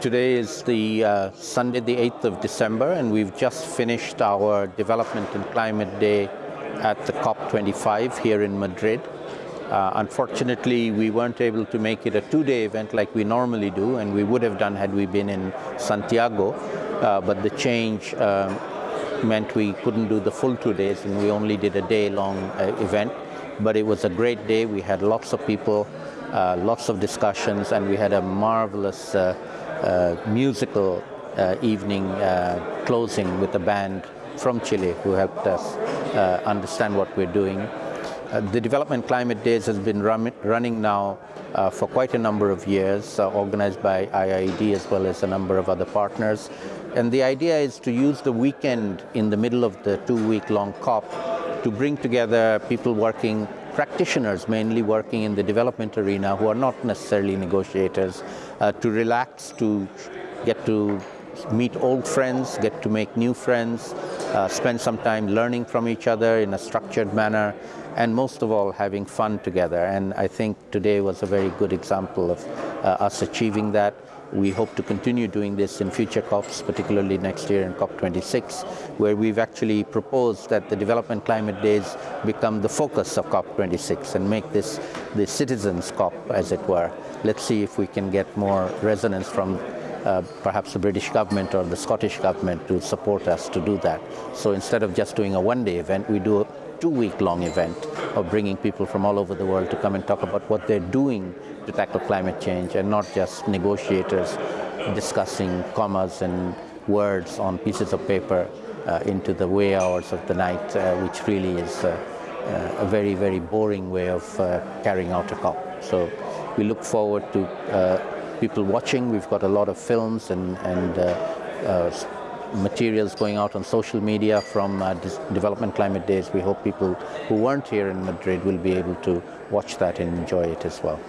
Today is the uh, Sunday, the 8th of December, and we've just finished our Development and Climate Day at the COP25 here in Madrid. Uh, unfortunately, we weren't able to make it a two-day event like we normally do, and we would have done had we been in Santiago, uh, but the change um, meant we couldn't do the full two days, and we only did a day-long uh, event. But it was a great day. We had lots of people, uh, lots of discussions, and we had a marvelous uh, uh, musical uh, evening uh, closing with a band from Chile who helped us understand what we're doing. the Development Climate Days has been run running now uh, for quite a number of years, uh, organized by IIED as well as a number of other partners. And the idea is to use the weekend in the middle of the two-week-long COP to bring together people working practitioners mainly working in the development arena who are not necessarily negotiators uh, to relax, to get to meet old friends, get to make new friends, uh, spend some time learning from each other in a structured manner, and most of all, having fun together. And I think today was a very good example of uh, us achieving that. We hope to continue doing this in future COPs, particularly next year in COP26, where we've actually proposed that the Development Climate Days become the focus of COP26 and make this the citizens' COP, as it were. Let's see if we can get more resonance from uh, perhaps the British government or the Scottish government to support us to do that. So instead of just doing a one-day event, we do two-week-long event of bringing people from all over the world to come and talk about what they're doing to tackle climate change and not just negotiators discussing commas and words on pieces of paper uh, into the wee hours of the night, uh, which really is uh, uh a very, very boring way of uh, carrying out a COP. So we look forward to uh, people watching. We've got a lot of films and, and materials going out on social media from uh, Development Climate Days. We hope people who weren't here in Madrid will be able to watch that and enjoy it as well.